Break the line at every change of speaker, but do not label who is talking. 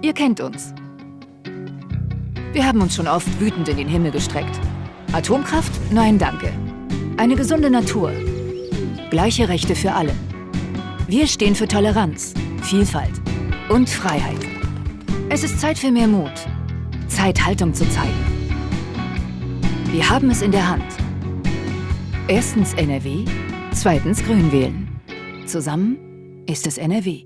Ihr kennt uns. Wir haben uns schon oft wütend in den Himmel gestreckt. Atomkraft? Nein, danke. Eine gesunde Natur. Gleiche Rechte für alle. Wir stehen für Toleranz, Vielfalt und Freiheit. Es ist Zeit für mehr Mut. Zeit, Haltung zu zeigen. Wir haben es in der Hand. Erstens NRW, zweitens Grün wählen. Zusammen ist es NRW.